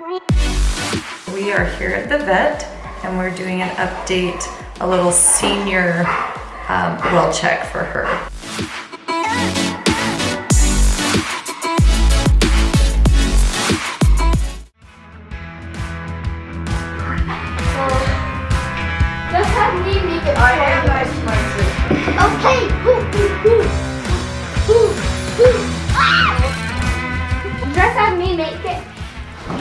We are here at the vet and we're doing an update, a little senior um, well check for her.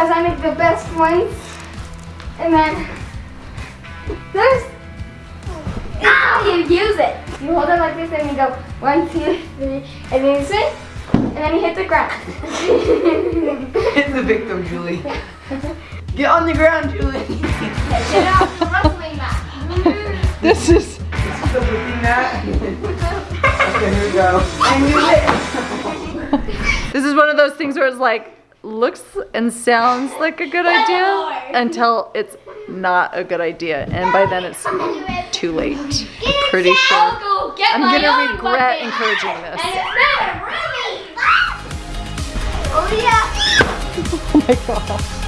Because I make the best ones. And then this, ah, you use it. You hold it like this and you go one, two, three, and then you swing, and then you hit the ground. hit the victim, Julie. Get on the ground, Julie. Get off the wrestling mat. this is, this is the whipping mat. okay, here we go. I knew it. this is one of those things where it's like, looks and sounds like a good idea until it's not a good idea. And by then it's too late. Pretty sure. I'm gonna regret encouraging this. Oh yeah. oh my gosh.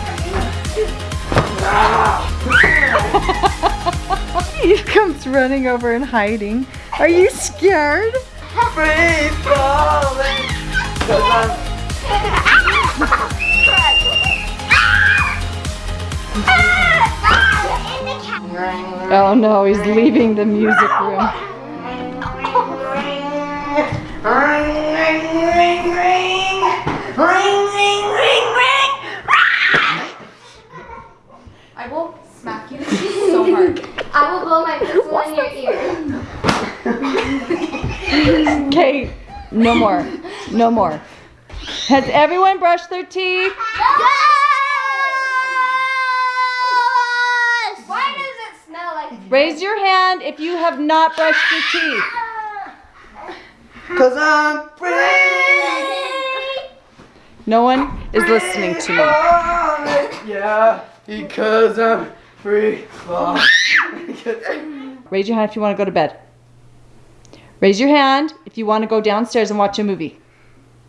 he comes running over and hiding. Are you scared? Free falling. Oh no, he's leaving the music room. Ring ring ring ring. Ring ring ring ring. I will smack you so hard. I will blow my whistle in your ear. Kate, no more. No more. Has everyone brushed their teeth? Yes! Why does it smell like Raise your hand if you have not brushed your teeth. Cause I'm free. No one is listening to me. Yeah, because I'm free. Raise your hand if you want to go to bed. Raise your hand if you want to go downstairs and watch a movie.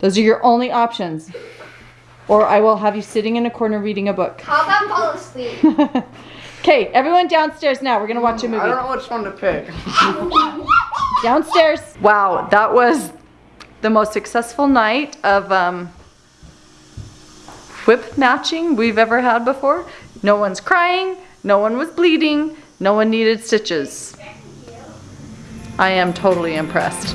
Those are your only options. Or I will have you sitting in a corner reading a book. How about fall asleep? okay, everyone downstairs now. We're going to watch a movie. I don't know which one to pick. downstairs. Wow, that was the most successful night of um, whip matching we've ever had before. No one's crying. No one was bleeding. No one needed stitches. I am totally impressed.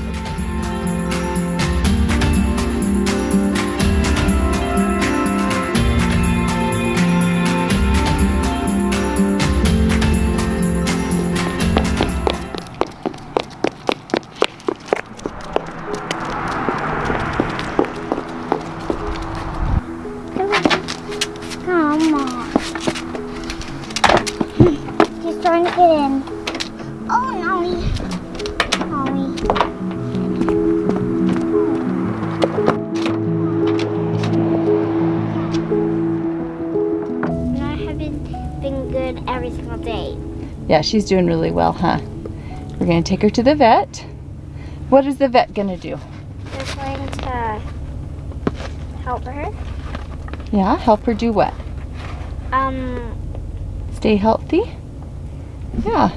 Yeah, she's doing really well, huh? We're gonna take her to the vet. What is the vet gonna do? They're going to help her. Yeah, help her do what? Um. Stay healthy? Yeah.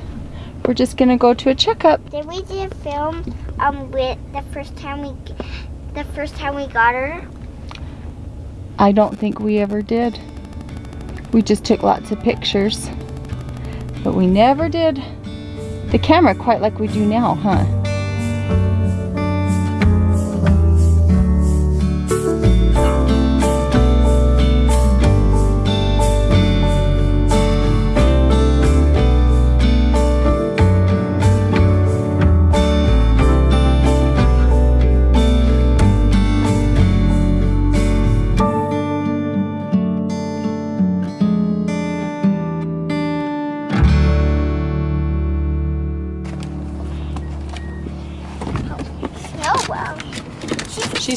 We're just gonna go to a checkup. Did we do a film um with the first time we the first time we got her? I don't think we ever did. We just took lots of pictures. But we never did the camera quite like we do now, huh?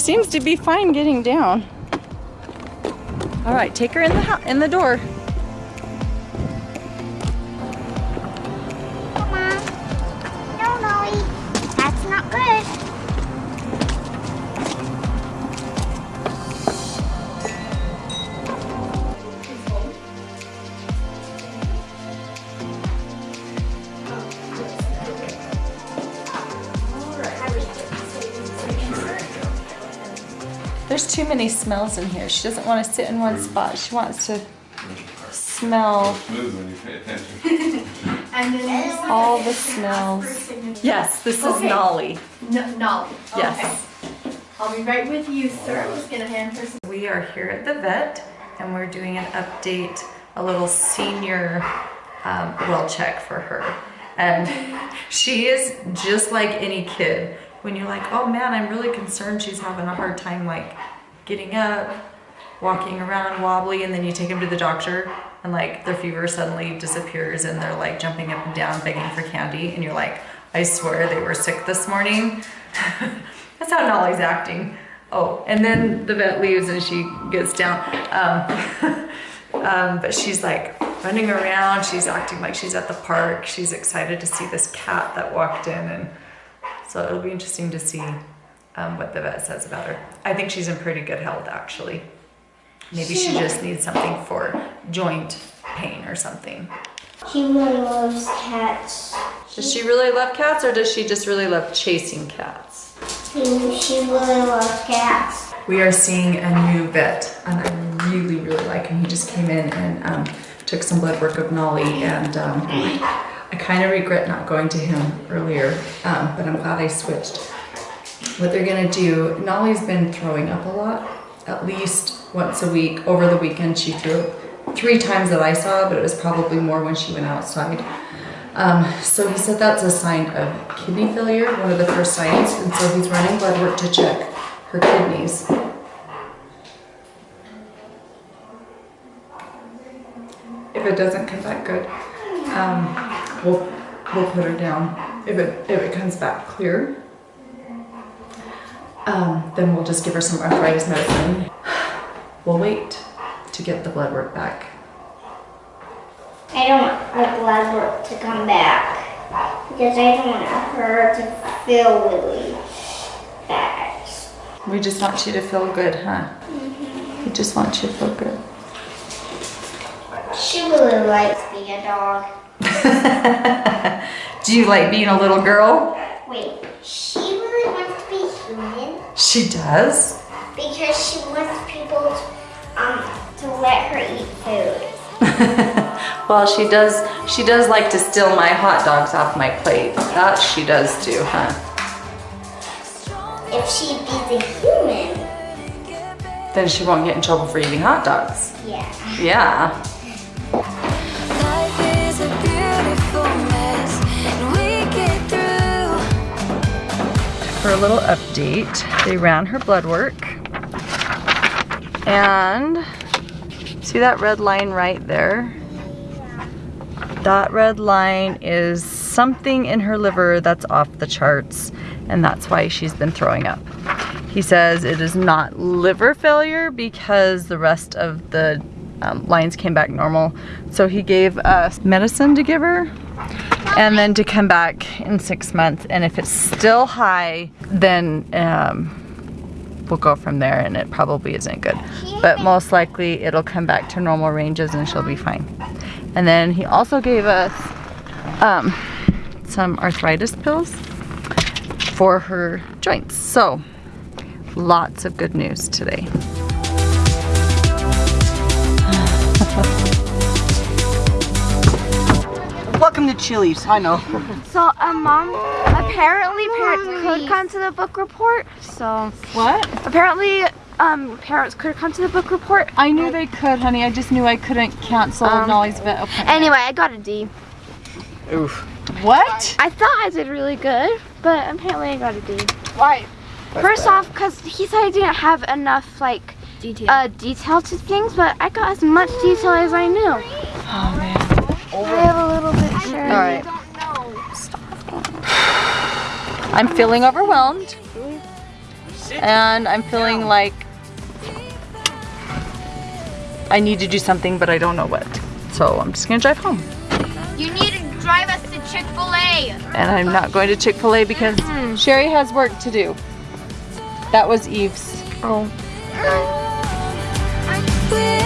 Seems to be fine getting down. All right, take her in the in the door. There's too many smells in here. She doesn't want to sit in one spot. She wants to smell Smooth when you pay attention. And then there's all the smells. Yes, this is Okay. Nolly. No, no. Yes. Okay. I'll be right with you, sir. I'm just gonna hand her some. We are here at the vet and we're doing an update, a little senior um, well check for her. And she is just like any kid. When you're like, oh man, I'm really concerned she's having a hard time like getting up, walking around wobbly, and then you take them to the doctor and like their fever suddenly disappears and they're like jumping up and down begging for candy and you're like, I swear they were sick this morning. That's how Nolly's acting. Oh, and then the vet leaves and she gets down. Um, um, but she's like running around. She's acting like she's at the park. She's excited to see this cat that walked in. And so it'll be interesting to see um, what the vet says about her. I think she's in pretty good health, actually. Maybe she just needs something for joint pain or something. She really loves cats. Does she really love cats or does she just really love chasing cats? She, she really loves cats. We are seeing a new vet, and I really, really like him. He just came in and um, took some blood work of Nolly, and um, I kind of regret not going to him earlier, um, but I'm glad I switched. What they're gonna do, Nolly's been throwing up a lot, at least once a week. Over the weekend, she threw up three times that I saw, but it was probably more when she went outside. Um, so he said that's a sign of kidney failure, one of the first signs, and so he's running blood work to check her kidneys. If it doesn't come back good, um, we'll we'll put her down. If it if it comes back clear, um, then we'll just give her some arthritis medicine. We'll wait to get the blood work back. I don't want her blood work to come back because I don't want her to feel really bad. We just want you to feel good, huh? Mhm. We just want you to feel good. She really likes being a dog. Do you like being a little girl? Wait, she really wants to be human She does. because she wants people to, um, to let her eat food. well, she does. She does like to steal my hot dogs off my plate. That she does do, huh? If she be the human, Then she won't get in trouble for eating hot dogs. yeah. Yeah. A little update, they ran her blood work. And see that red line right there? That red line is something in her liver that's off the charts, and that's why she's been throwing up. He says it is not liver failure because the rest of the um, lines came back normal. So he gave us medicine to give her and then to come back in six months. And if it's still high, then um, we'll go from there and it probably isn't good. But most likely it'll come back to normal ranges and she'll be fine. And then he also gave us um, some arthritis pills for her joints. So lots of good news today. Welcome to Chili's. I know. So, um, mom, apparently parents could come to the book report. So, What? apparently, um, parents could come to the book report. I knew they could, honey. I just knew I couldn't cancel Um, Nolly's vet appointment. Anyway, I got a D. Oof. What? I thought I did really good, but apparently I got a D. Why? First off, because he said I didn't have enough, like, detail. Uh, detail to things, but I got as much detail as I knew. Oh man. I have a little bit sure. All right. I'm feeling overwhelmed. And I'm feeling like I need to do something, but I don't know what. So I'm just gonna drive home. You need to drive us to Chick-fil-A. And I'm not going to Chick-fil-A because Sherry has work to do. That was Eve's. Oh with